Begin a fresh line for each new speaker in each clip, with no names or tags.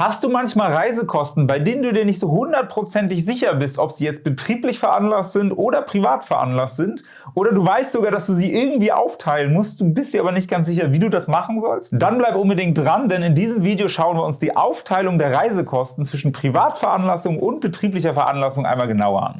Hast du manchmal Reisekosten, bei denen du dir nicht so hundertprozentig sicher bist, ob sie jetzt betrieblich veranlasst sind oder privat veranlasst sind? Oder du weißt sogar, dass du sie irgendwie aufteilen musst, du bist dir aber nicht ganz sicher, wie du das machen sollst? Dann bleib unbedingt dran, denn in diesem Video schauen wir uns die Aufteilung der Reisekosten zwischen Privatveranlassung und betrieblicher Veranlassung einmal genauer an.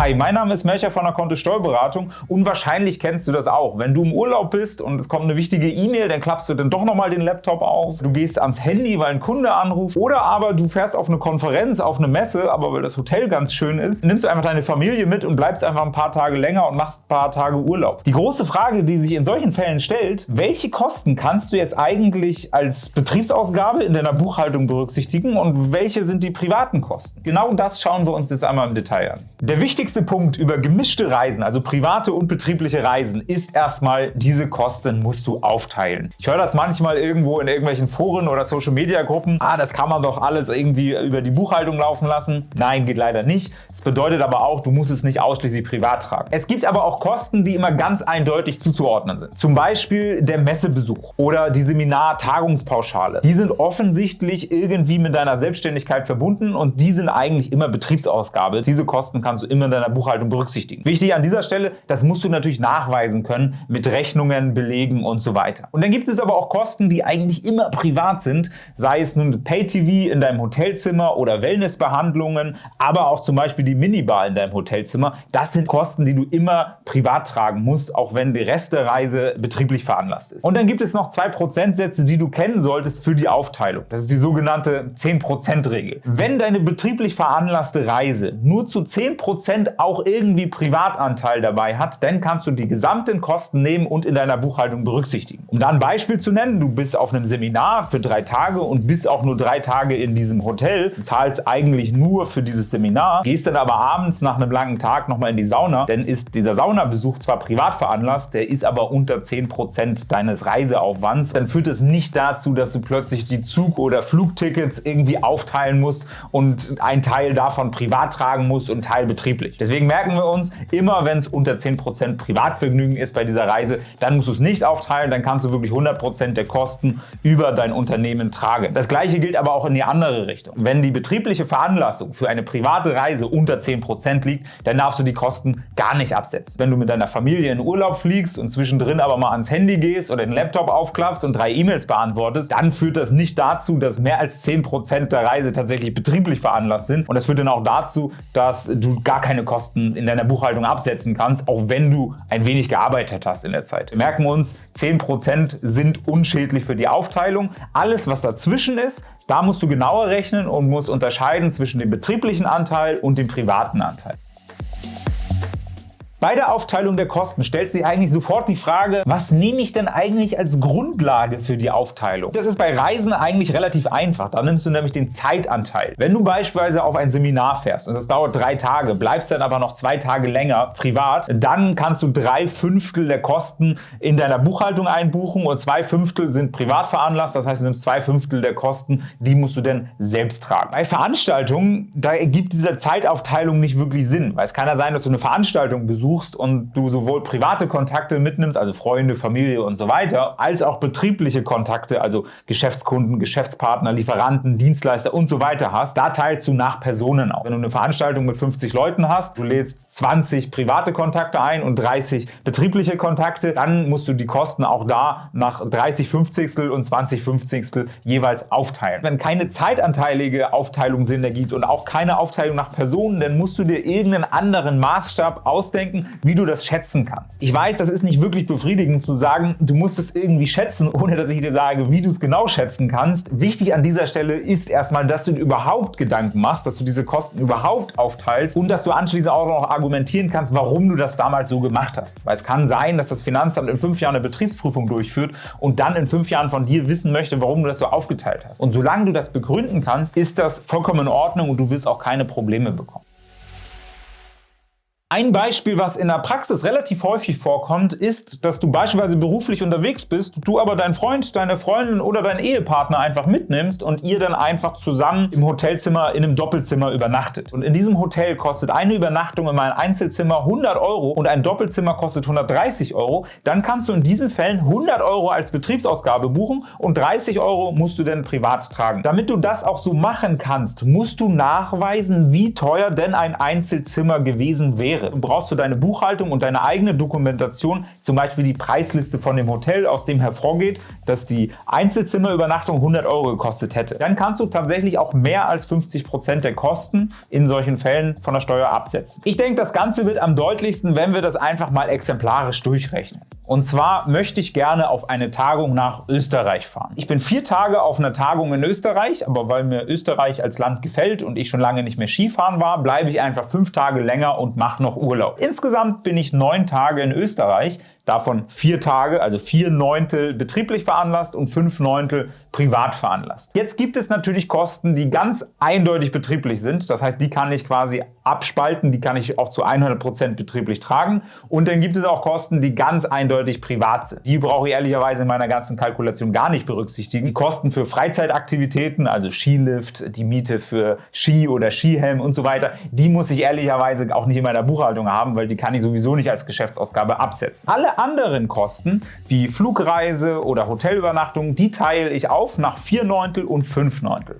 Hi, mein Name ist Melcher von der Konto Steuerberatung und wahrscheinlich kennst du das auch. Wenn du im Urlaub bist und es kommt eine wichtige E-Mail, dann klappst du dann doch nochmal den Laptop auf, du gehst ans Handy, weil ein Kunde anruft oder aber du fährst auf eine Konferenz, auf eine Messe, aber weil das Hotel ganz schön ist, nimmst du einfach deine Familie mit und bleibst einfach ein paar Tage länger und machst ein paar Tage Urlaub. Die große Frage, die sich in solchen Fällen stellt, welche Kosten kannst du jetzt eigentlich als Betriebsausgabe in deiner Buchhaltung berücksichtigen und welche sind die privaten Kosten? Genau das schauen wir uns jetzt einmal im Detail an. Der wichtigste wichtigste Punkt über gemischte Reisen, also private und betriebliche Reisen, ist erstmal, diese Kosten musst du aufteilen. Ich höre das manchmal irgendwo in irgendwelchen Foren oder Social Media Gruppen, ah, das kann man doch alles irgendwie über die Buchhaltung laufen lassen. Nein, geht leider nicht. Das bedeutet aber auch, du musst es nicht ausschließlich privat tragen. Es gibt aber auch Kosten, die immer ganz eindeutig zuzuordnen sind. Zum Beispiel der Messebesuch oder die Seminar-Tagungspauschale. Die sind offensichtlich irgendwie mit deiner Selbstständigkeit verbunden und die sind eigentlich immer Betriebsausgabe. Diese Kosten kannst du immer in deiner Buchhaltung berücksichtigen. Wichtig an dieser Stelle, das musst du natürlich nachweisen können mit Rechnungen, Belegen und so weiter. Und dann gibt es aber auch Kosten, die eigentlich immer privat sind, sei es nun Pay-TV in deinem Hotelzimmer oder Wellnessbehandlungen, aber auch zum Beispiel die Minibar in deinem Hotelzimmer. Das sind Kosten, die du immer privat tragen musst, auch wenn die Rest der Reise betrieblich veranlasst ist. Und dann gibt es noch zwei Prozentsätze, die du kennen solltest für die Aufteilung. Das ist die sogenannte 10%-Regel. Wenn deine betrieblich veranlasste Reise nur zu 10% auch irgendwie Privatanteil dabei hat, dann kannst du die gesamten Kosten nehmen und in deiner Buchhaltung berücksichtigen. Um da ein Beispiel zu nennen, du bist auf einem Seminar für drei Tage und bist auch nur drei Tage in diesem Hotel, zahlst eigentlich nur für dieses Seminar, gehst dann aber abends nach einem langen Tag nochmal in die Sauna, dann ist dieser Saunabesuch zwar privat veranlasst, der ist aber unter 10% deines Reiseaufwands, dann führt es nicht dazu, dass du plötzlich die Zug- oder Flugtickets irgendwie aufteilen musst und einen Teil davon privat tragen musst und einen Teil betrieblich. Deswegen merken wir uns, immer wenn es unter 10% Privatvergnügen ist bei dieser Reise, dann musst du es nicht aufteilen, dann kannst du wirklich 100% der Kosten über dein Unternehmen tragen. Das gleiche gilt aber auch in die andere Richtung. Wenn die betriebliche Veranlassung für eine private Reise unter 10% liegt, dann darfst du die Kosten gar nicht absetzen. Wenn du mit deiner Familie in Urlaub fliegst und zwischendrin aber mal ans Handy gehst oder den Laptop aufklappst und drei E-Mails beantwortest, dann führt das nicht dazu, dass mehr als 10% der Reise tatsächlich betrieblich veranlasst sind und das führt dann auch dazu, dass du gar keine Kosten in deiner Buchhaltung absetzen kannst, auch wenn du ein wenig gearbeitet hast in der Zeit. Wir merken uns, 10% sind unschädlich für die Aufteilung. Alles, was dazwischen ist, da musst du genauer rechnen und musst unterscheiden zwischen dem betrieblichen Anteil und dem privaten Anteil. Bei der Aufteilung der Kosten stellt sich eigentlich sofort die Frage, was nehme ich denn eigentlich als Grundlage für die Aufteilung? Das ist bei Reisen eigentlich relativ einfach. Da nimmst du nämlich den Zeitanteil. Wenn du beispielsweise auf ein Seminar fährst und das dauert drei Tage, bleibst dann aber noch zwei Tage länger privat, dann kannst du drei Fünftel der Kosten in deiner Buchhaltung einbuchen und zwei Fünftel sind privat veranlasst. Das heißt, du nimmst zwei Fünftel der Kosten, die musst du dann selbst tragen. Bei Veranstaltungen, da ergibt diese Zeitaufteilung nicht wirklich Sinn, weil es kann ja sein, dass du eine Veranstaltung besuchst besuchst und du sowohl private Kontakte mitnimmst, also Freunde, Familie und so weiter, als auch betriebliche Kontakte, also Geschäftskunden, Geschäftspartner, Lieferanten, Dienstleister und so weiter hast, da teilst du nach Personen auf. Wenn du eine Veranstaltung mit 50 Leuten hast, du lädst 20 private Kontakte ein und 30 betriebliche Kontakte, dann musst du die Kosten auch da nach 30 Fünfzigstel und 20 Fünfzigstel jeweils aufteilen. Wenn keine zeitanteilige Aufteilung Sinn ergibt und auch keine Aufteilung nach Personen, dann musst du dir irgendeinen anderen Maßstab ausdenken, wie du das schätzen kannst. Ich weiß, das ist nicht wirklich befriedigend zu sagen, du musst es irgendwie schätzen, ohne dass ich dir sage, wie du es genau schätzen kannst. Wichtig an dieser Stelle ist erstmal, dass du dir überhaupt Gedanken machst, dass du diese Kosten überhaupt aufteilst und dass du anschließend auch noch argumentieren kannst, warum du das damals so gemacht hast. Weil es kann sein, dass das Finanzamt in fünf Jahren eine Betriebsprüfung durchführt und dann in fünf Jahren von dir wissen möchte, warum du das so aufgeteilt hast. Und solange du das begründen kannst, ist das vollkommen in Ordnung und du wirst auch keine Probleme bekommen. Ein Beispiel, was in der Praxis relativ häufig vorkommt, ist, dass du beispielsweise beruflich unterwegs bist, du aber deinen Freund, deine Freundin oder deinen Ehepartner einfach mitnimmst und ihr dann einfach zusammen im Hotelzimmer in einem Doppelzimmer übernachtet. Und in diesem Hotel kostet eine Übernachtung in meinem Einzelzimmer 100 Euro und ein Doppelzimmer kostet 130 Euro, dann kannst du in diesen Fällen 100 Euro als Betriebsausgabe buchen und 30 Euro musst du dann privat tragen. Damit du das auch so machen kannst, musst du nachweisen, wie teuer denn ein Einzelzimmer gewesen wäre wäre. Du brauchst für deine Buchhaltung und deine eigene Dokumentation zum Beispiel die Preisliste von dem Hotel, aus dem hervorgeht, dass die Einzelzimmerübernachtung 100 Euro gekostet hätte. Dann kannst du tatsächlich auch mehr als 50 Prozent der Kosten in solchen Fällen von der Steuer absetzen. Ich denke, das Ganze wird am deutlichsten, wenn wir das einfach mal exemplarisch durchrechnen. Und zwar möchte ich gerne auf eine Tagung nach Österreich fahren. Ich bin vier Tage auf einer Tagung in Österreich, aber weil mir Österreich als Land gefällt und ich schon lange nicht mehr Skifahren war, bleibe ich einfach fünf Tage länger und mache noch Urlaub. Insgesamt bin ich neun Tage in Österreich davon vier Tage, also vier Neuntel betrieblich veranlasst und fünf Neuntel privat veranlasst. Jetzt gibt es natürlich Kosten, die ganz eindeutig betrieblich sind. Das heißt, die kann ich quasi abspalten, die kann ich auch zu 100 Prozent betrieblich tragen. Und dann gibt es auch Kosten, die ganz eindeutig privat sind. Die brauche ich ehrlicherweise in meiner ganzen Kalkulation gar nicht berücksichtigen. Die Kosten für Freizeitaktivitäten, also Skilift, die Miete für Ski oder Skihelm und so weiter, die muss ich ehrlicherweise auch nicht in meiner Buchhaltung haben, weil die kann ich sowieso nicht als Geschäftsausgabe absetzen. Alle anderen Kosten, wie Flugreise oder Hotelübernachtung, die teile ich auf nach 4 Neuntel und 5 Neuntel.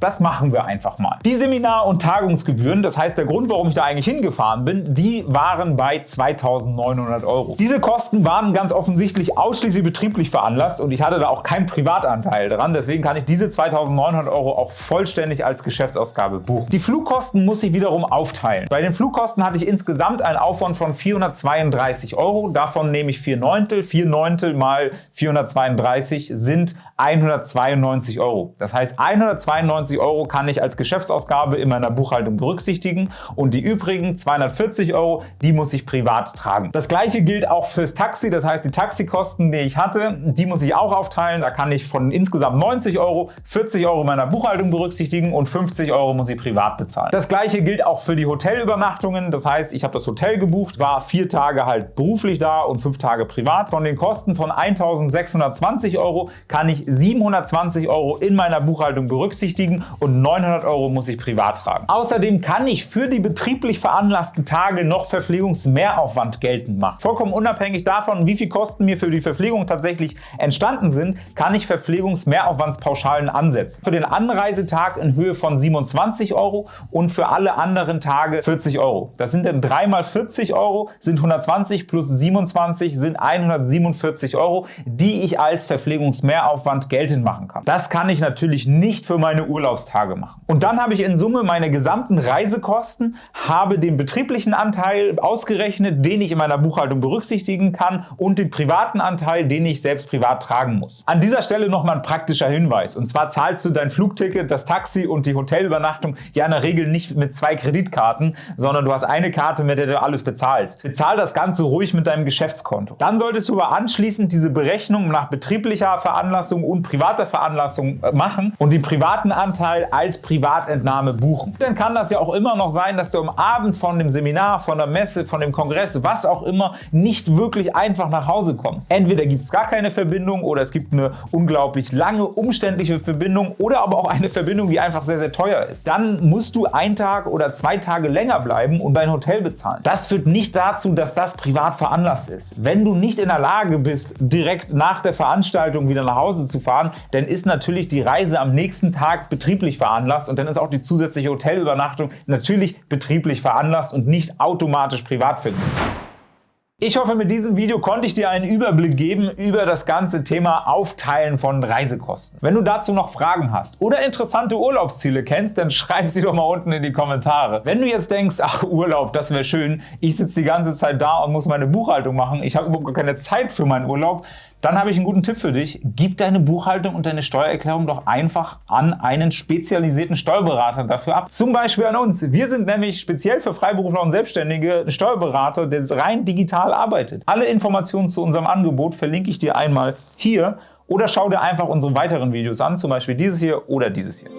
Das machen wir einfach mal. Die Seminar- und Tagungsgebühren, das heißt der Grund, warum ich da eigentlich hingefahren bin, die waren bei 2.900 Euro. Diese Kosten waren ganz offensichtlich ausschließlich betrieblich veranlasst und ich hatte da auch keinen Privatanteil dran. Deswegen kann ich diese 2.900 Euro auch vollständig als Geschäftsausgabe buchen. Die Flugkosten muss ich wiederum aufteilen. Bei den Flugkosten hatte ich insgesamt einen Aufwand von 432 Euro. Davon nehme ich 4 Neuntel. 4 Neuntel mal 432 sind 192 Euro. Das heißt 192 220 Euro kann ich als Geschäftsausgabe in meiner Buchhaltung berücksichtigen und die übrigen 240 Euro, die muss ich privat tragen. Das gleiche gilt auch fürs Taxi, das heißt die Taxikosten, die ich hatte, die muss ich auch aufteilen. Da kann ich von insgesamt 90 Euro 40 Euro meiner Buchhaltung berücksichtigen und 50 Euro muss ich privat bezahlen. Das gleiche gilt auch für die Hotelübernachtungen. Das heißt, ich habe das Hotel gebucht, war vier Tage halt beruflich da und fünf Tage privat. Von den Kosten von 1.620 Euro kann ich 720 Euro in meiner Buchhaltung berücksichtigen und 900 Euro muss ich privat tragen. Außerdem kann ich für die betrieblich veranlassten Tage noch Verpflegungsmehraufwand geltend machen. Vollkommen unabhängig davon, wie viel Kosten mir für die Verpflegung tatsächlich entstanden sind, kann ich Verpflegungsmehraufwandspauschalen ansetzen. Für den Anreisetag in Höhe von 27 Euro und für alle anderen Tage 40 Euro. Das sind dann 3 mal 40 Euro, sind 120 plus 27 sind 147 Euro, die ich als Verpflegungsmehraufwand geltend machen kann. Das kann ich natürlich nicht für meine Urlaub Urlaubstage machen. Und dann habe ich in Summe meine gesamten Reisekosten, habe den betrieblichen Anteil ausgerechnet, den ich in meiner Buchhaltung berücksichtigen kann und den privaten Anteil, den ich selbst privat tragen muss. An dieser Stelle nochmal ein praktischer Hinweis. Und zwar zahlst du dein Flugticket, das Taxi und die Hotelübernachtung ja in der Regel nicht mit zwei Kreditkarten, sondern du hast eine Karte, mit der du alles bezahlst. Bezahl das Ganze ruhig mit deinem Geschäftskonto. Dann solltest du aber anschließend diese Berechnung nach betrieblicher Veranlassung und privater Veranlassung äh, machen und den privaten Anteil als Privatentnahme buchen. Dann kann das ja auch immer noch sein, dass du am Abend von dem Seminar, von der Messe, von dem Kongress, was auch immer, nicht wirklich einfach nach Hause kommst. Entweder gibt es gar keine Verbindung oder es gibt eine unglaublich lange, umständliche Verbindung oder aber auch eine Verbindung, die einfach sehr, sehr teuer ist. Dann musst du einen Tag oder zwei Tage länger bleiben und dein Hotel bezahlen. Das führt nicht dazu, dass das privat veranlasst ist. Wenn du nicht in der Lage bist, direkt nach der Veranstaltung wieder nach Hause zu fahren, dann ist natürlich die Reise am nächsten Tag betrieblich veranlasst und dann ist auch die zusätzliche Hotelübernachtung natürlich betrieblich veranlasst und nicht automatisch privat vergütet. Ich hoffe, mit diesem Video konnte ich dir einen Überblick geben über das ganze Thema Aufteilen von Reisekosten. Wenn du dazu noch Fragen hast oder interessante Urlaubsziele kennst, dann schreib sie doch mal unten in die Kommentare. Wenn du jetzt denkst, ach Urlaub, das wäre schön, ich sitze die ganze Zeit da und muss meine Buchhaltung machen, ich habe überhaupt keine Zeit für meinen Urlaub, dann habe ich einen guten Tipp für dich. Gib deine Buchhaltung und deine Steuererklärung doch einfach an einen spezialisierten Steuerberater dafür ab. Zum Beispiel an uns. Wir sind nämlich speziell für Freiberufler und Selbstständige Steuerberater, der rein digital arbeitet. Alle Informationen zu unserem Angebot verlinke ich dir einmal hier oder schau dir einfach unsere weiteren Videos an, zum Beispiel dieses hier oder dieses hier.